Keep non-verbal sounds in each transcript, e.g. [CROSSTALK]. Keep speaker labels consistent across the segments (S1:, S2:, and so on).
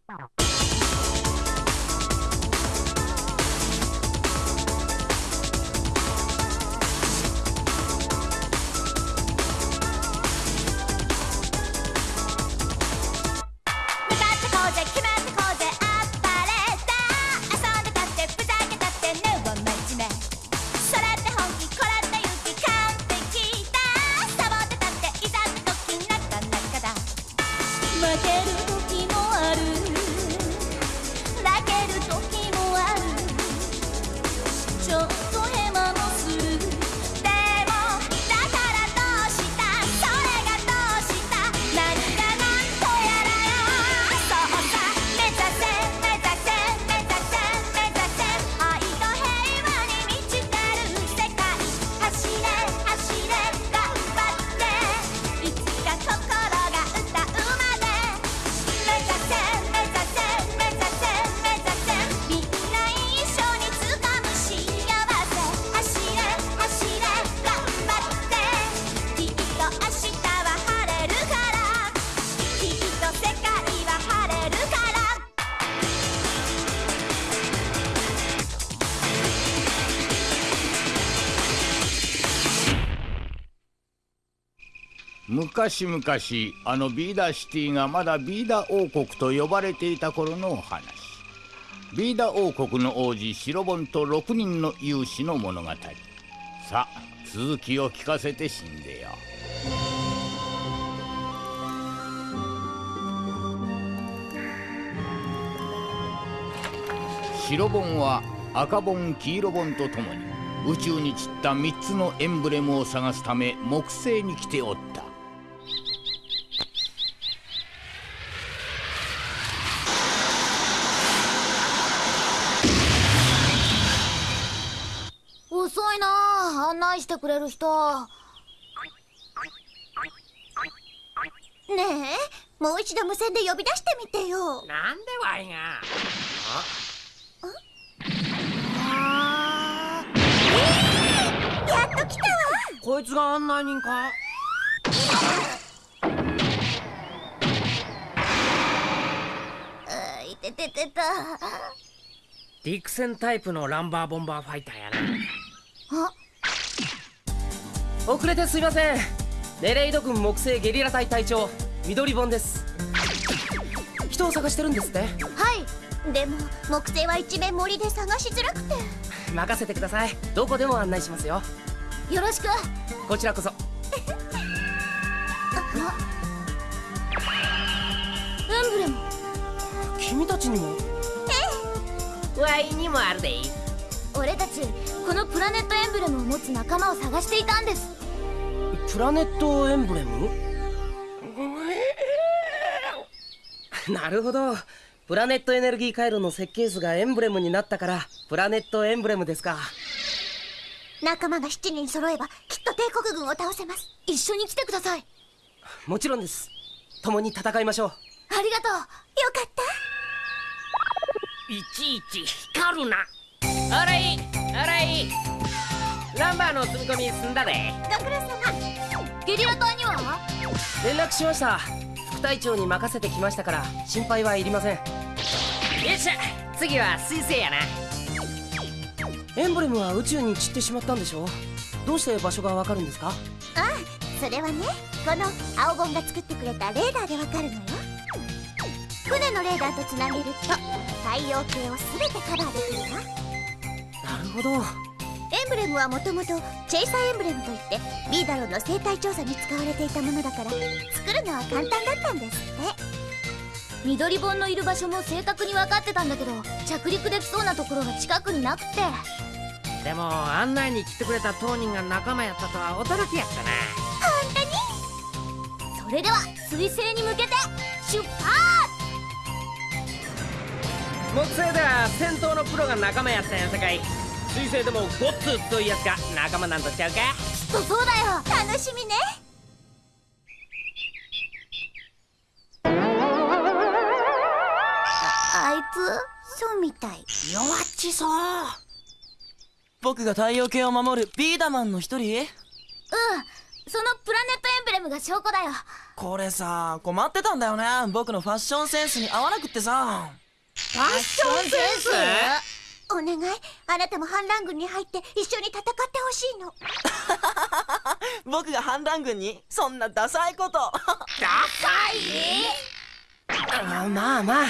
S1: Thank you. 昔々あのビーダーシティがまだビーダー王国と呼ばれていた頃のお話。ビーダー王国の王子シロボンと6人の勇士の物語。さあ続きを聞かせて死んでよ。シロボンはアカボンキイロボンとともに宇宙に散った3つのエンブレムを探すため木星に来ておった。
S2: してくれる人。ねえもう一度無線で呼び出してみてよ。
S3: なんでわいが。
S2: あ。ーやっと来たわ。
S3: こいつが案内人か。
S2: ういてててた
S3: ディクセンタイプのランバーボンバーファイターやな。
S2: あ
S3: 遅れてすいません。ネレイド軍木星ゲリラ隊隊長緑ボンです。人を探してるんですって？
S2: はい。でも木星は一面森で探しづらくて。
S3: 任せてください。どこでも案内しますよ。
S2: よろしく。
S3: こちらこそ。
S2: エンブレム
S3: 君たちにも？ワイにもあるで
S2: 俺たちこのプラネットエンブレムを持つ仲間を探していたんです。
S3: プラネットエンブレム？なるほど。プラネットエネルギー回路の設計図がエンブレムになったからプラネットエンブレムですか。
S2: 仲間が7人揃えばきっと帝国軍を倒せます。一緒に来てください。
S3: もちろんです。共に戦いましょう。
S2: ありがとう。よかった。
S3: いちいち光るなあらいあらい。ランバーの積み込み済んだで。
S2: ご苦労様。ゲリラ隊には？
S3: 連絡しました。副隊長に任せてきましたから心配はいりません。よっしゃ次は彗星やな。エンブレムは宇宙に散ってしまったんでしょどうして場所がわかるんですか？
S2: ああそれはねこの青ゴンが作ってくれたレーダーでわかるのよ。船のレーダーとつなげると太陽系を全てカバーできるわ
S3: ほど。
S2: エンブレムはもともとチェイサーエンブレムといってビーダロンの生態調査に使われていたものだから作るのは簡単だったんですって。緑本のいる場所も正確に分かってたんだけど着陸できそうなところが近くになくて。
S3: でも案内に来てくれた当人が仲間やったとは驚きやったな
S2: 本当に？それでは彗星に向けて出発！
S3: 木星では戦闘のプロが仲間やったんやさかい水星でもゴッツというやつが仲間なんとちゃうか？
S2: きっとそうだよ。楽しみね。ああいつそうみたい
S4: 弱っちそう。僕が太陽系を守るビーダマンの一人？
S2: うんそのプラネットエンブレムが証拠だよ。
S4: これさ困ってたんだよね。僕のファッションセンスに合わなくってさ。
S5: ファッションセンス？
S2: お願い。あなたも反乱軍に入って一緒に戦ってほしいの。[LAUGHS]
S4: 僕が反乱軍に？そんなダサいこと。
S5: あまあまあ。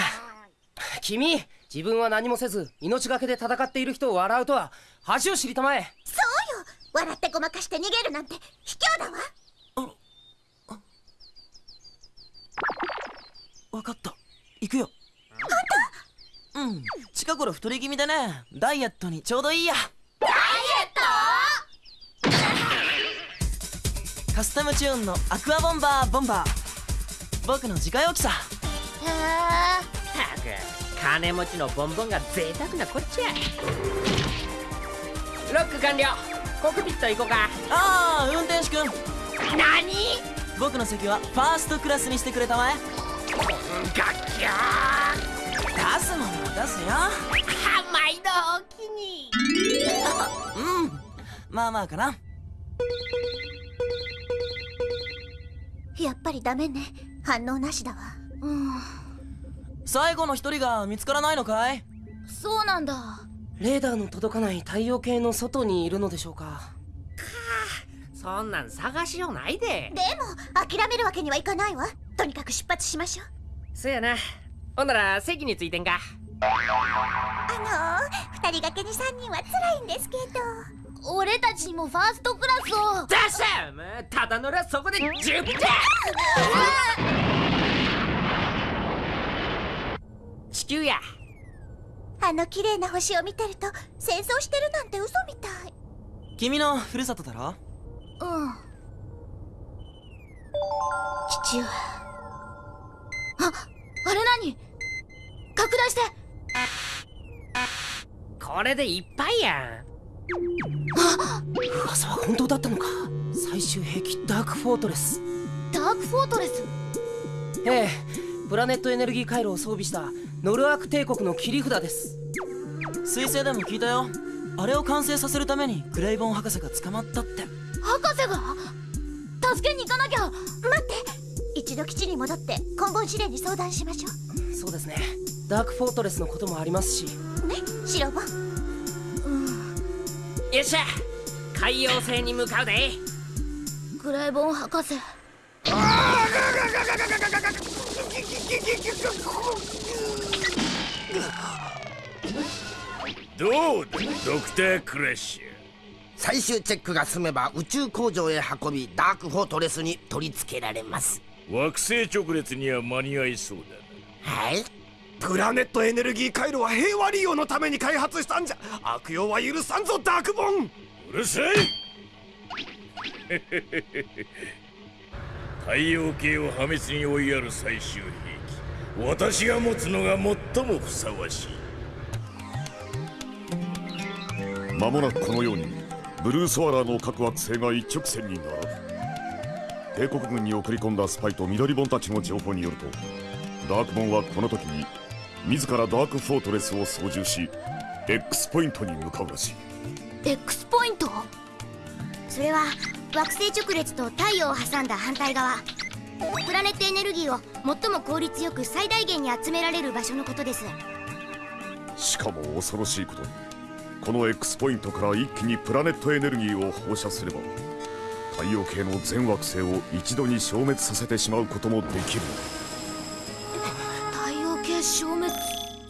S5: 君自分は何もせず命がけで戦っている人を笑うとは恥を知りたまえ。
S2: そうよ。笑ってごまかして逃げるなんて卑怯だわ。
S4: 分かった。行くようん。近頃太り気味でね。ダイエットにちょうどいいや。[LAUGHS] カスタムチューンのアクアボンバーボンバー。僕の自家用機さ。
S2: へえ
S5: たく金持ちのボンボンが贅沢なこっちゃロック完了。コックピット行こうか。
S4: ああ運転手くん。
S5: 何？
S4: 僕の席はファーストクラスにしてくれたまえ。
S5: ガッキャ
S4: 出すものは出すよ。
S5: ー毎度お気に。
S4: うん。まあまあかな。
S2: やっぱりダメね。反応なしだわ。うん。
S4: 最後の一人が見つからないのかい？
S2: そうなんだ。
S5: レーダーの届かない太陽系の外にいるのでしょうか。そんなん探しようないで。
S2: でも諦めるわけにはいかないわ。とにかく出発しましょう。
S5: そやな。ほんなら席についてんか
S2: あのー、二人掛けに三人は辛いんですけど俺たちにもファー。ストクラスを
S5: 出したもうただ乗りゃそこで十分だ地球や
S2: あの綺麗な星を見てると戦争してるなんて嘘みたい
S4: 君のふるさとだろ
S2: うん父上ああれ何拡大して
S5: これでいっぱいや噂は本当だったのか。最終兵器ダークフォートレス。
S2: ダークフォートレス？
S5: ええプラネットエネルギー回路を装備したノルアーク帝国の切り札です。
S4: 彗星でも聞いたよ。あれを完成させるためにグレイボン博士が捕まったって。
S2: 博士が？助けに行かなきゃ。待って一度基地に戻って今後司令に相談しましょ
S5: そうですね。ダークフォートレスのこともありますし。
S2: うね白本
S5: よっしゃ。海洋星に向かうで。
S2: グレイボン博士
S6: どうだドクタークラッシュ
S7: 最終チェックが済めば宇宙工場へ運びダークフォートレスに取り付けられます
S6: 惑星直列には間に合いそうだ
S7: はい。
S8: プラネットエネルギー回路は平和利用のために開発したんじゃ。悪用は許さんぞダークボン。
S6: うるさい。太陽系を破滅に追いやる最終兵器。私が持つのが最もふさわしい。
S9: 間もなくこのようにブルーソアラーの各惑星が一直線に並ぶ帝国軍に送り込んだスパイと緑ボンたちの情報によるとダークボンはこの時に自らダークフォートレスを操縦し X ポイントに向かうらしい。
S2: X ポイント？
S1: それは惑星直列と太陽を挟んだ反対側。プラネットエネルギーを最も効率よく最大限に集められる場所のことです。
S9: しかも恐ろしいことにこの X ポイントから一気にプラネットエネルギーを放射すれば太陽系の全惑星を一度に消滅させてしまうこともできる。
S2: 太陽系消滅。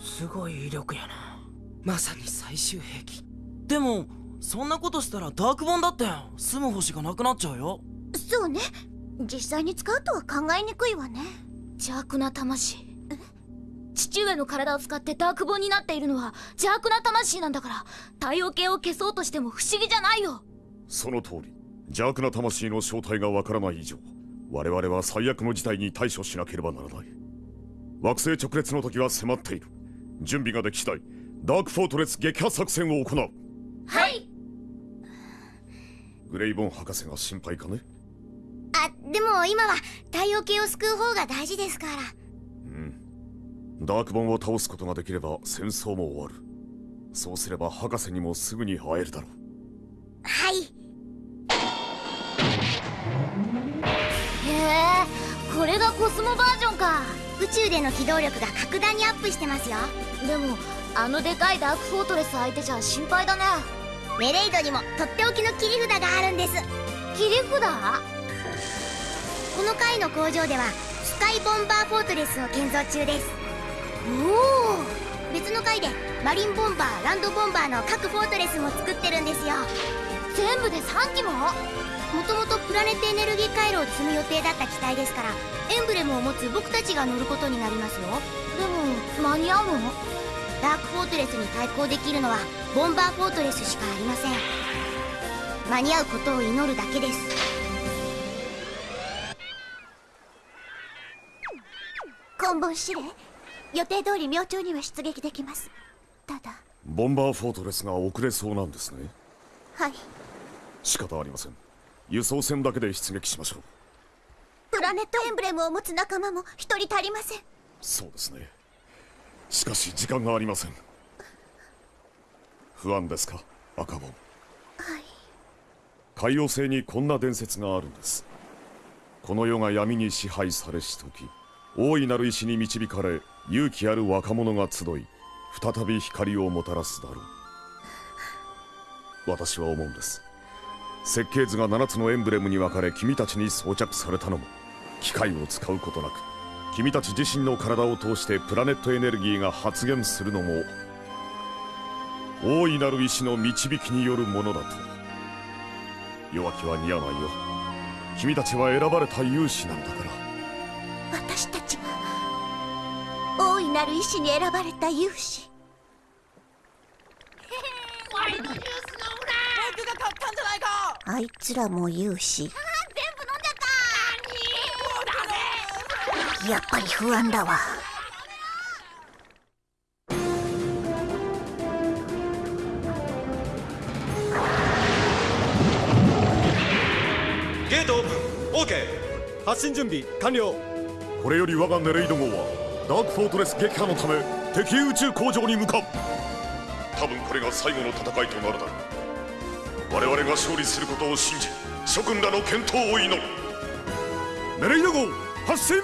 S5: すごい威力やな。まさに最終兵器。
S4: でもそんなことしたらダークボンだって住む星がなくなっちゃうよ。
S2: そうね。実際に使うとは考えにくいわね。邪悪な魂。父上の体を使ってダークボンになっているのは邪悪な魂なんだから。太陽系を消そうとしても不思議じゃないよ。
S9: その通り邪悪な魂の正体がわからない以上我々は最悪の事態に対処しなければならない。惑星直列の時は迫っている。準備ができ次第ダークフォートレス撃破作戦を行う。
S2: はい。
S9: グレイボン博士が心配かね？
S1: あでも今は太陽系を救う方が大事ですから。
S9: ダークボンを倒すことができれば戦争も終わる。そうすれば博士にもすぐに会えるだろう。
S1: はい
S2: これがコスモバージョンか。
S1: 宇宙での機動力が格段にアップしてますよ。
S2: でもあのでかいダークフォートレス相手じゃ心配だね。
S1: メレイドにもとっておきの切り札があるんです。
S2: 切り札？
S1: この回の工場ではスカイボンバーフォートレスを建造中です。
S2: お
S1: お別の回でマリンボンバーランドボンバーの各フォートレスも作ってるんですよ。
S2: 全部で3機も？
S1: もともとプラネットエネルギー回路を積む予定だった機体ですからエンブレムを持つ僕たちが乗ることになりますよ。
S2: でも間に合うの？
S1: ダークフォートレスに対抗できるのはボンバーフォートレスしかありません。間に合うことを祈るだけです。
S2: 根本司令。予定通り明朝には出撃できます。ただ。
S9: ボンバーフォートレスが遅れそうなんですね。
S2: はい。
S9: 仕方ありません輸送船だけで出撃しましょう。
S2: プラネットエンブレムを持つ仲間も一人足りません。
S9: そうですね。しかし時間がありません。不安ですか赤ボン
S2: はい。
S9: 海洋星にこんな伝説があるんです。この世が闇に支配されし時大いなる石に導かれ勇気ある若者が集い再び光をもたらすだろう。私は思うんです設計図が7つのエンブレムに分かれ君たちに装着されたのも機械を使うことなく君たち自身の体を通してプラネットエネルギーが発現するのも大いなる意志の導きによるものだと。弱気は似合わないよ。君たちは選ばれた勇士なんだから。
S2: 私たちは大いなる意志に選ばれた勇士。
S4: ワイドないか。
S2: あいつらも勇士
S1: 全部飲んじゃった。
S2: やっぱり不安だわ。
S8: ゲートオープン。OK 発進準備完了。
S9: これより我がネレイド号はダークフォートレス撃破のため敵宇宙工場に向かう。多分これが最後の戦いとなるだろう我々が勝利することを信じ諸君らの健闘を祈る。ネレイド号発進!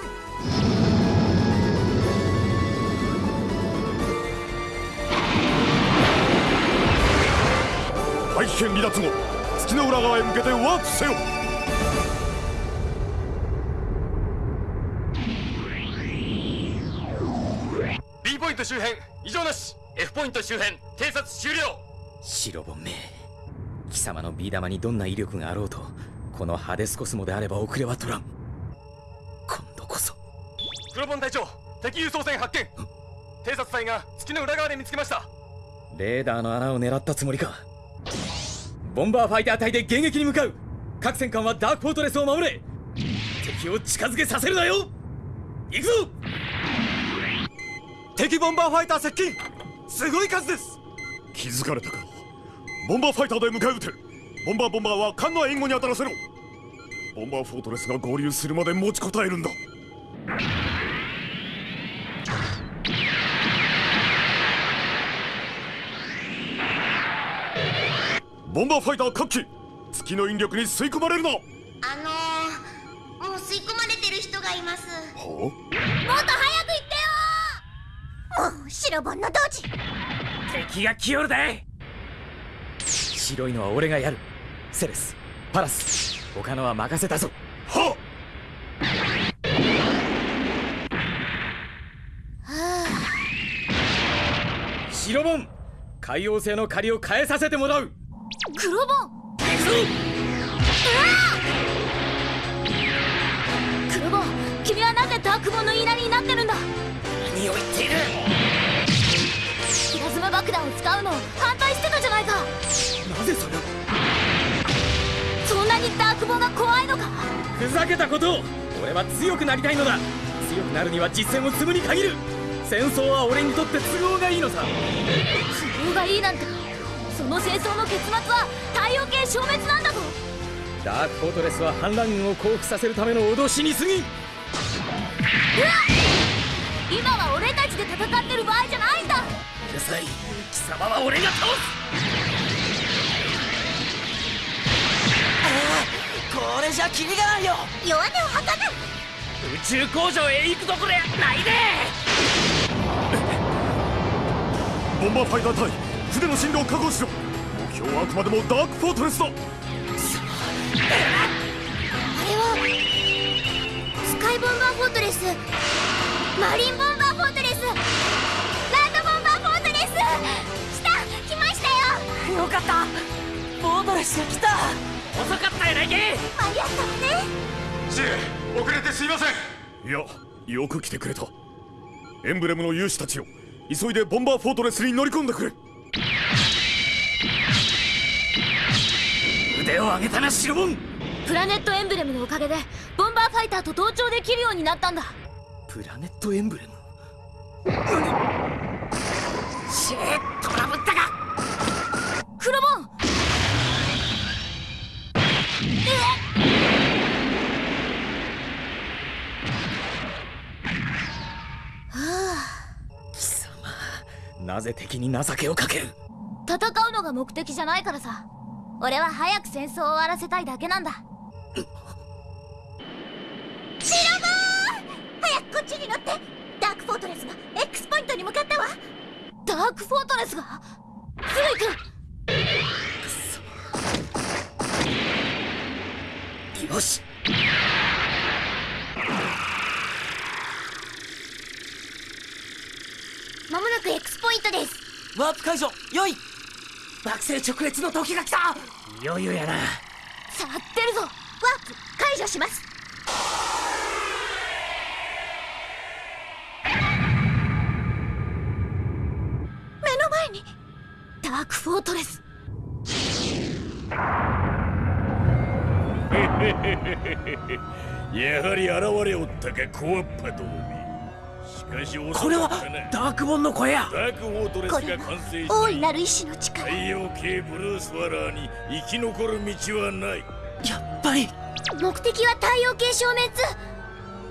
S9: 大気圏離脱後月の裏側へ向けてワープせよ。
S10: B ポイント周辺異常なし。F ポイント周辺偵察終了。
S5: 白本め貴様のビー玉にどんな威力があろうとこのハデスコスモであれば遅れは取らん。今度こそ。
S10: 黒本隊長敵輸送船発見。偵察隊が月の裏側で見つけました。
S5: レーダーの穴を狙ったつもりか。ボンバーファイター隊で迎撃に向かう。各戦艦はダークフォートレスを守れ。敵を近づけさせるなよ。行くぞ。
S8: 敵ボンバーファイター接近。すごい数です。
S9: 気づかれたかボンバーファイターで迎え撃て。ボンバーボンバーは艦の援護に当たらせろ。ボンバーフォートレスが合流するまで持ちこたえるんだ。ボンバーファイター各機月の引力に吸い込まれるな。は
S1: あのー、もう吸い込まれてる人がいます。
S9: あ？
S1: もっと早く行ってよ
S2: おう白本の同時。
S5: 敵が来よるで白いのは俺がやる。セレスパラス他のは任せたぞ。
S9: は
S5: 白本海洋星の借りを返させてもらう。
S2: 黒本
S5: 行くぞ
S2: 黒本君はなぜダークボンの言いなりになってるんだ？
S5: 何を言っている？
S2: プラズマ爆弾を使うのを
S5: ふざけたことを俺は強くなりたいのだ。強くなるには実戦を積むに限る。戦争は俺にとって都合がいいのさ。
S2: 都合がいいなんて。その戦争の結末は太陽系消滅なんだぞ。
S5: ダークフォートレスは反乱軍を降伏させるための脅しに過ぎ。ん
S2: 今は俺たちで戦ってる場合じゃないんだ。
S5: うるさい。貴様は俺が倒す
S4: これじゃキリがないよ。
S2: 弱音を吐かない。
S5: 宇宙工場へ行くどころやないで。
S9: ボンバーファイター隊船の進路を確保しろ。目標はあくまでもダークフォートレスだ。
S1: あれはスカイボンバーフォートレス。マリンボンバーフォートレス。ランドボンバーフォートレス。来た来ましたよ。
S4: よかった。フォートレスが来た
S5: 遅かったやないけ。
S1: 間に合ったわね。
S10: シエ遅れてすいません。
S9: いやよく来てくれた。エンブレムの勇士たちよ急いでボンバーフォートレスに乗り込んでくれ。
S5: 腕を上げたなシロボン。
S2: プラネットエンブレムのおかげでボンバーファイターと同調できるようになったんだ。
S5: プラネットエンブレム？シェートラブったか
S2: クロボン
S5: なぜ敵に情けをかける？
S2: 戦うのが目的じゃないからさ。俺は早く戦争を終わらせたいだけなんだ。
S1: シロボー！早くこっちに乗ってダークフォートレスが X ポイントに向かったわ。
S2: ダークフォートレスが？すぐ行く
S5: よし
S1: まもなく X ポイントです
S4: ワープ解除よい。
S5: 惑星直列の時が来た。いよいよやな。
S2: さあ出るぞ。
S1: ワープ解除します。
S2: 目の前にダークフォートレス。[LAUGHS]
S6: やはり現れおったかコアッパど
S5: これはダークボンの声や
S6: ダークフォートレス
S2: これ
S6: が完成
S2: は大い
S6: し
S2: なる意志の力。
S6: 太陽系ブルースワラーに生き残る道はない。
S5: やっぱり。
S1: 目的は太陽系消滅。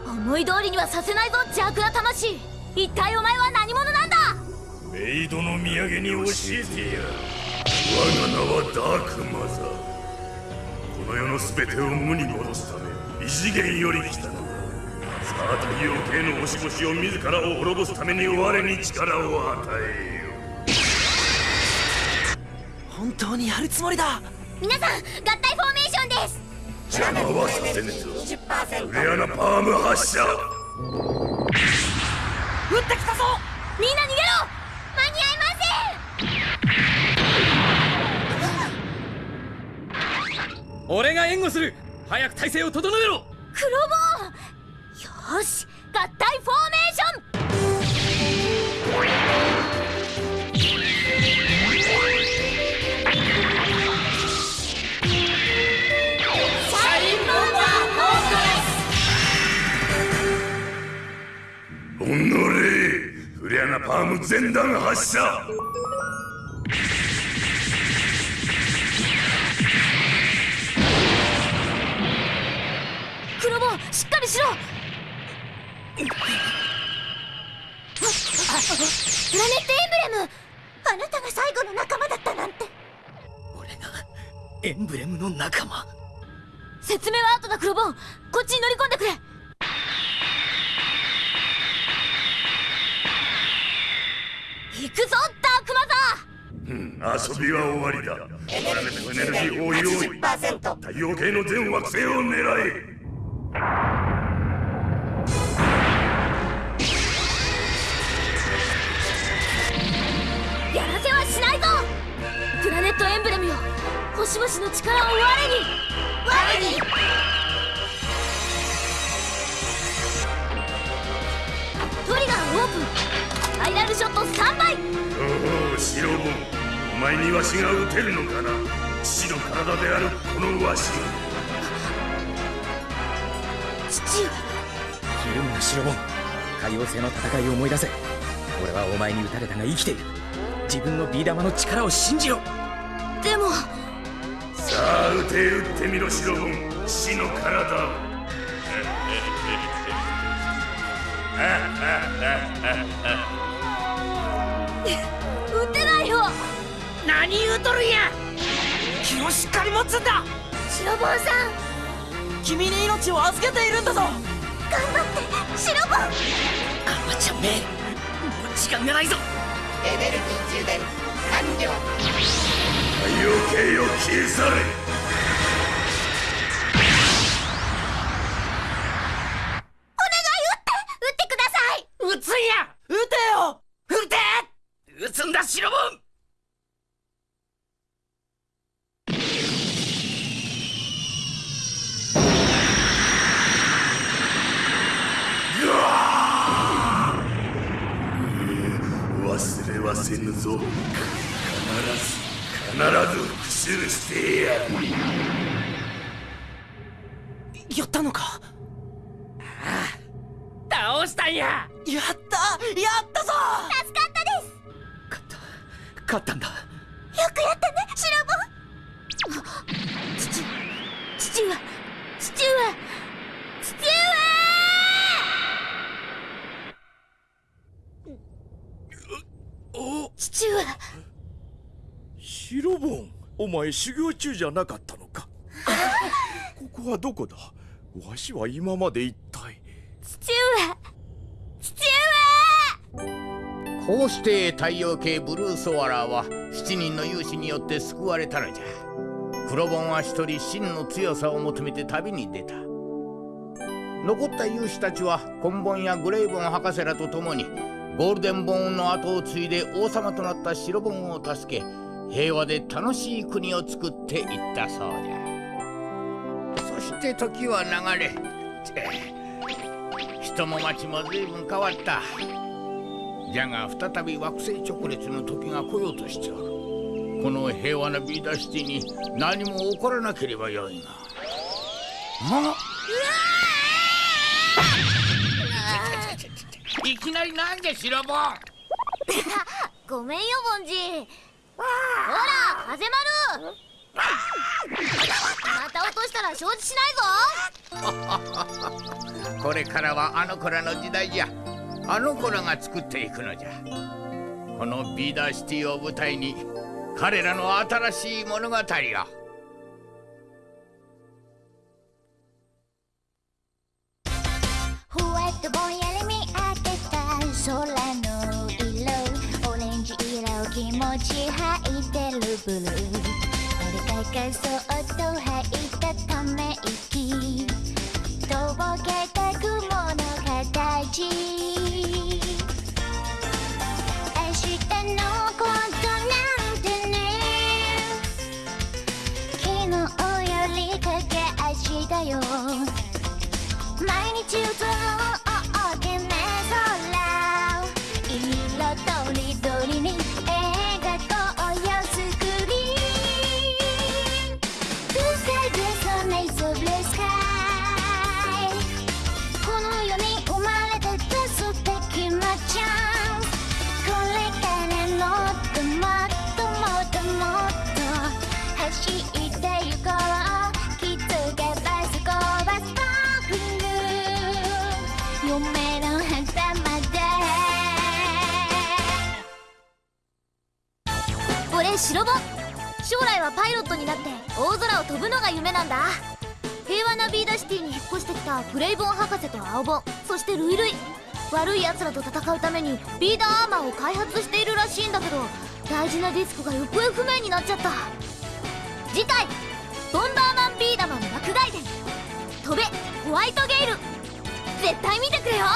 S2: 思い通りにはさせないぞ邪悪な魂。一体お前は何者なんだ？
S6: メイドの土産に教えてや我が名はダークマザー。この世の全てを無に戻すため異次元より来たのださあ太陽系の星々を自らを滅ぼすために我に力を与えよ
S4: 本当にやるつもりだ。
S1: 皆さん合体フォーメーションです。
S6: 邪魔はさせぬぞフレアナパーム発射
S4: 撃ってきたぞ。
S2: みんな逃げろ。
S1: 間に合い
S5: 俺が援護する。早く体勢を整えろ
S2: よーし合体フォーメーション。
S6: おのれフレアナパーム全弾発射。
S2: クロボーしっかりしろ
S1: エンブレム。あなたが最後の仲間だったなんて。
S5: 俺がエンブレムの仲間？
S2: 説明は後だクロボンこっちに乗り込んでくれ。行くぞダークマザー。
S6: 遊びは終わりだ。プラネットエネルギーを用意。太陽系の全惑星を狙え
S2: 星々の力を我に
S1: 我に。
S2: トリガーオープン。ファイナルショットスタンバイ。
S6: おおシロボンお前にわしが撃てるのかな。父の体であるこのわし。が
S2: 父上
S5: ひるむなシロボン海王星の戦いを思い出せ。俺はお前に撃たれたが生きている。自分のビー玉の力を信じろ。
S2: でも
S6: さあ撃て撃ってみろシロボン。父の体を。
S2: 撃てないよ
S5: 何言うとるんや
S4: 気をしっかり持つんだ
S1: シロボンさん
S4: 君に命を預けているんだぞ
S1: 頑張ってシロボン
S5: アマちゃんめもう時間がないぞ
S7: エネルギー充電完了
S6: 太陽系を消され。
S1: 撃ってください。
S5: 撃つんや。
S4: 撃てよ。
S5: 撃て。撃つんだシロボン。
S6: 忘れはせぬぞ必ず復讐してやる。
S4: やったのか？
S5: 倒したんや。
S4: やった！やったぞ！
S1: 助かったです。
S5: 勝った。んだ。
S1: よくやったねシロボ。父父は父は父は父は
S11: シロボンお前修行中じゃなかったのか？[LAUGHS] ここはどこだ？わしは今まで一体。
S1: 父上父上！
S12: こうして太陽系ブルーソワラーは7人の勇士によって救われたのじゃ。黒ボンは一人真の強さを求めて旅に出た。残った勇士たちはコンボンやグレイボン博士らと共にゴールデンボーンの後を継いで王様となった白ボンを助け平和で楽しい国を作っていったそうじゃ。そして時は流れ人も町も随分変わった。じゃが再び惑星直列の時が来ようとしておる。この平和なビーダーシティに何も起こらなければよいが。あ。いきなりなんでシロボン [LAUGHS]
S1: ごめんよボンジほら風丸また落としたら承知しないぞ。[LAUGHS]
S12: これからはあの子らの時代じゃ。あの子らが作っていくのじゃ。このビーダーシティを舞台に彼らの新しい物語を。
S1: ふわっとぼんやいてるブルー俺がそっと吐いたため息。とぼけた雲の形。パイロットになって大空を飛ぶのが夢なんだ。平和なビーダシティに引っ越してきたプレイボン博士と青ボンそしてルイルイ。悪い奴らと戦うためにビーダーアーマーを開発しているらしいんだけど大事なディスクが行方不明になっちゃった。次回「ボンバーマンビーダマン爆買い伝。飛べホワイトゲイル」絶対見てくれよ。